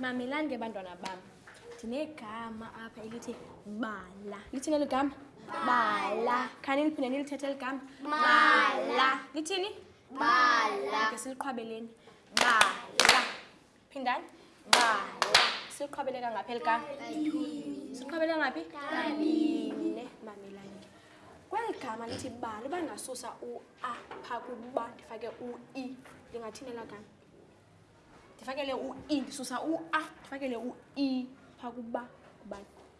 mamelani ke bantwana bam ndinegama apha elithi bala lithini eli gama bala khani liphinde nilithethe eli gama bala lithini bala ke siliqhwabeleni bala phindani siqhwabele kangapheli ka siqhwabele ngaphi kabine mamelani kweli gama lithi bali uba ndingasusa u-a phaa kuba ndifake u-e ndingathinela gama ndifakele u-e ndisusa u-a ndifakele u-e phaa kuba kubani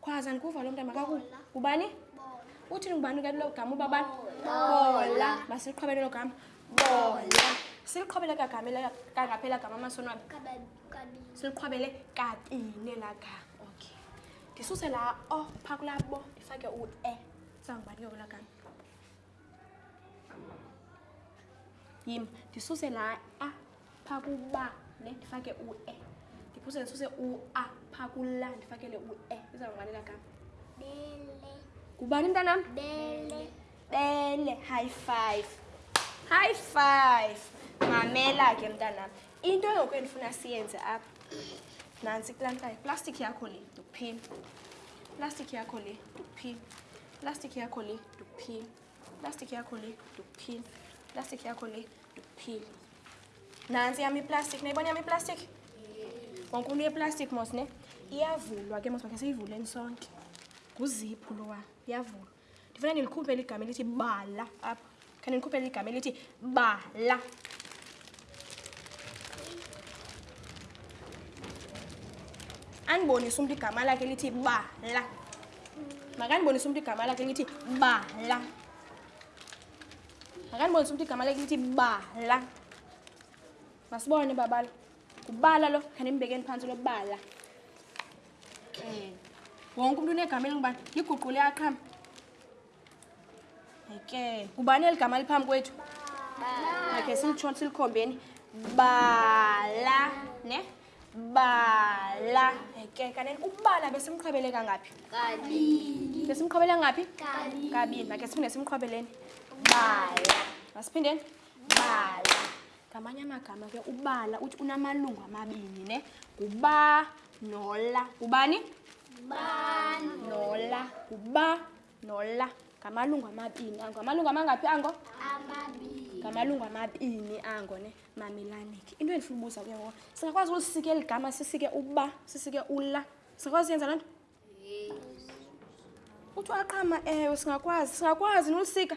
Khwaza ndikuva lo mntana makaku. Ubani? Uthini ngubani ke lo gama uba bani? Bola. Masiqhubele lo gama. Bola. Siqhubele kagama la kangaphela gama masonwabe. Siqhubele kabini la ga. Okay. Ndisuse la o oh, phakula bo ndifake u e. Sangubani ke la gama? Yim, ndisuse la a ah. phaa kuba ne ndifake u-e ndiphuse ndisuse u-a phaa kula ndifakele u-e izawuvalela kam ngubani mntanam bele high five high five mamela ke mntanam into engoku endifuna siyenze apha nantsi kulantayo plastic yakho le ndikuphini plastic yakho le ndikuphini plastic yakho le ndikuphini Plastic yakho le, ndokuphila. Plastic yakho le, ndokuphila. Nansi yami plastic, nayibona yami plastic? Wonke umuntu yeplastic mos ne. Iyavulwa ke mos bakhe seyivuleni sonke. Nguziphu lowa, iyavulwa. Ndifuna nilikhuphe ligama elithi bala apha. Khani nikhuphe ligama elithi bala. Anibonisa umuntu igama lakhe elithi bala. makanibonisa umntu igama lakhe lithi bala makanibonisa umntu igama lakhe lithi bala masibone babala ngubala lo khandimbekeni phantsi lobala um wonke umntu unegama elingubani liguqule aqhama ke ngubani eli gama liphambi kwethu makhe simtshon silikhombeni bala ne bala ke kaneni ubala besimqhwabele kangaphi besimqhwabele ngaphi kabini makhe siphinde simqhwabeleni bala masiphindeni bala ngamanye amagama ke ubala uthi unamalungu amabini ne nguba nola ngubani nola nguba nolla ngamalungu amabini ango amalungu amangaphi ango amabini ngamalungu amabini ango ne mamelani ke into endifuna ubuza kuye ngoko singakwazi ulisike eli gama sisike uba sisike ula singakwazi uyenza loo nto uthi waqama ewe singakwazi singakwazi nolisika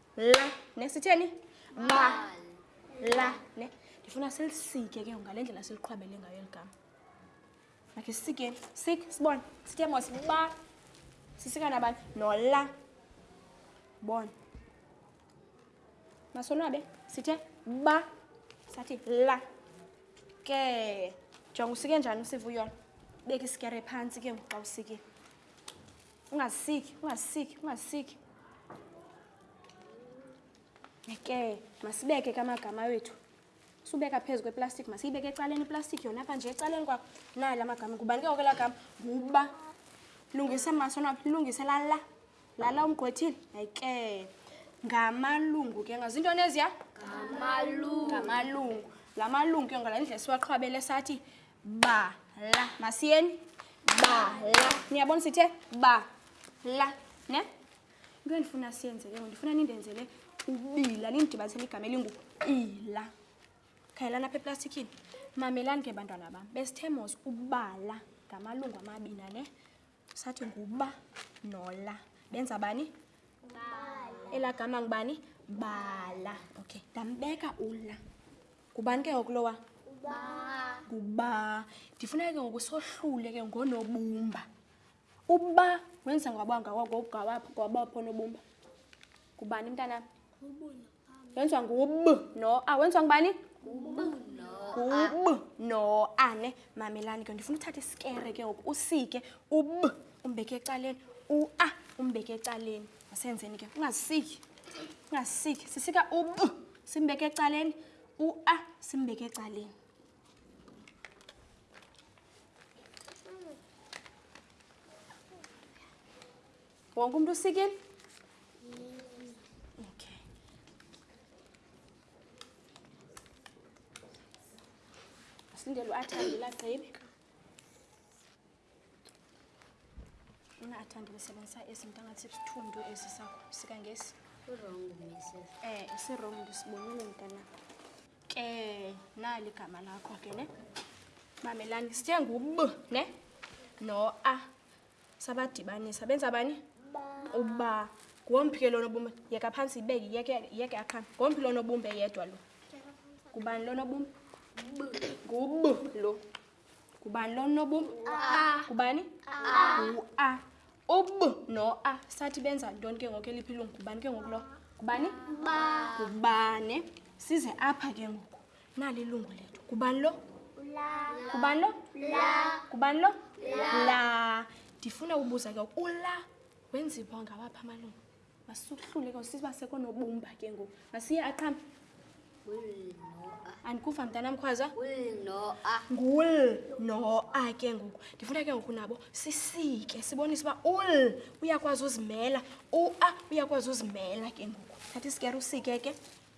la ne sitheni ba la ne ndifuna silisitye ke ngale ndlela siliqhwabele ngayo eli gama makhe sisikeni sik sibone sithe mos ba sisikana bani nola bona masonwabe sithe ba sathi la ke jonga usike njani usiva uyona beka isikere phantsi ke ngoku xa usikile ungasiki ungasiki ungasiki ke masibeke ke amagama wethu subeka phezu kweplastic masiyibeke ecaleni iplastic yona apha nje ecaleni kwakho nayo la magama ngubani ke okela gama nguba lungise maso napha lilungise lala lala umgqwethile yayike ngamalungu ke ngazi into neziya ngamalungu ngamalungu la malungu ke ngola indlela siwaqhwabele sathi ba la masiyeni ba la niyabona sithe ba la ne into endifuna siyenze ke ndifuna nindenzele ubila nindidibanisele igama elingu ila khayelana apha eplastikini mamelani ke bantwana bam besithe mos ubala ngamalungu amabina ne sathi nguba nola benza bani elaa gama ngubani bala okay ndambeka ula ngubani ke ngoku lowa nguba ndifuna ke ngoku sohlule ke ngonobumba uba wenza ngwabangawapho nobumba ngubani mntanam wenziwa ngub no a wenziwa ngubani ngub no a ne mamelani ke ndifuna uthatha isikere ke ngoku usike ub umbeke ecaleni ua umbeke ecaleni masenzeni ke ungazisiki ungazisiki sisika ub simbeke ecaleni ua simbeke ecaleni Wonke umuntu usikile? Okay. Sindele uAthandi la gqibi. Una Athandi besebenzisa izinto ngathi isithundu esisakho sika ngesi. Wrong message. Eh, isi wrong ndisibonile mntana. Ke nali igama lakho ke ne. Mamelani sithe ngub ne? No a. sabadibanisa benza bani uba ngomphi ke lonobumbe yeka phantsi ibeke yeke aqhame ngomphi lonobumbe yedwa lo ngubani lonobumbe ngub lo ngubani lonobumbe ngubani ngu-a ub no-a sathi benza ntoni ke ngoku eliphi ilungu ngubani ke ngoku lo ngubani ngubane size apha ke ngoku nali ilungu lethu kubani lo kubani lo kubani lo la ndifuna ubuza ke ula wenziwa ngawaphi amalungu masukuhlule ke sisiba sekonobumba ke ngoku masiye aqhambe andikuva mntanam khwaza ngul noa ke ngoku ndifuna ke ngoku nabo sisike sibonise uba ul uyakwazi uzimela ua uyakwazi uzimela ke ngoku thatha isikere usike ke